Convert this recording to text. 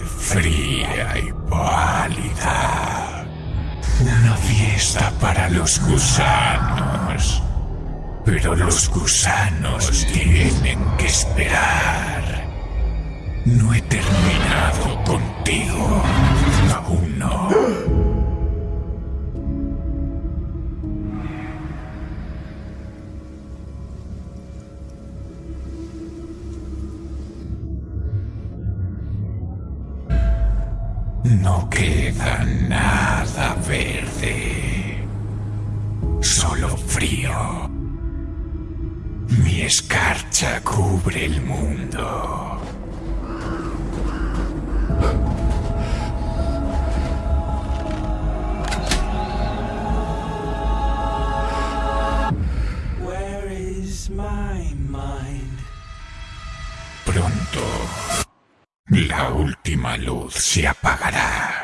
fría y pálida. Una fiesta para los gusanos. Pero los gusanos tienen que esperar. No he terminado contigo. No queda nada verde. Solo frío. Mi escarcha cubre el mundo. Where is my mind? Pronto, la última luz se apagará.